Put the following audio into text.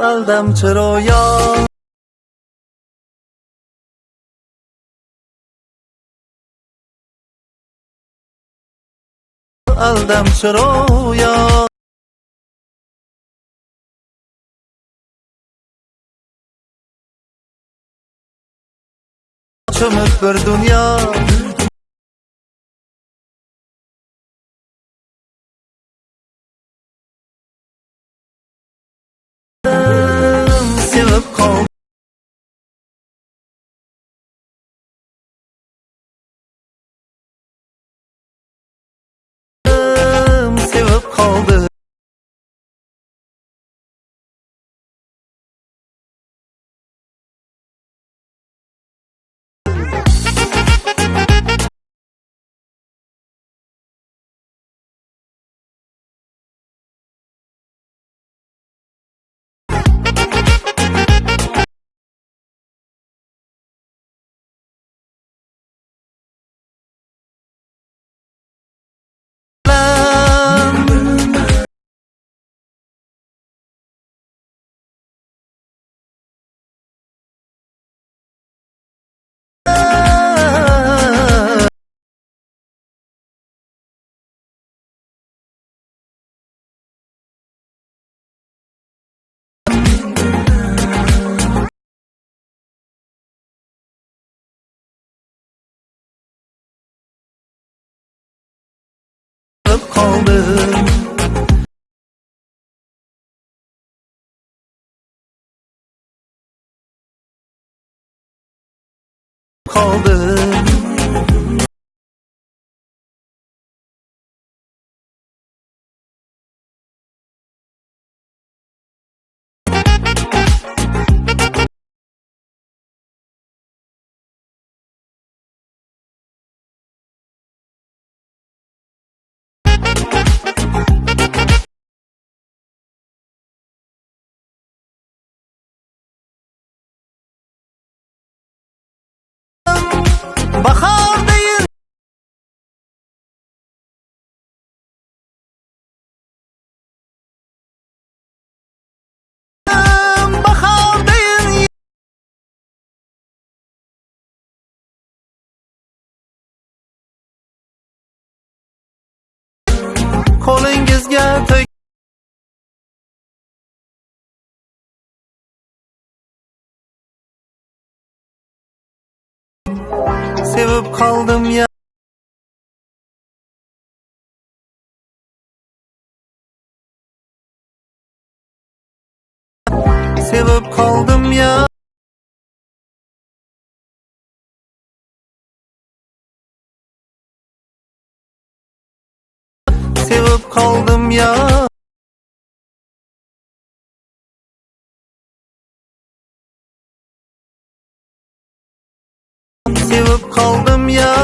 قلبم چرا یا؟ قلبم چرا یا؟ Çömük bir dünya. Sevip kaldım Sevip kaldım kaldım Bahar değil. Bahar değil Sevib qoldim ya. Sevib qoldim ya. Sevib qoldim ya Sevib qoldim ya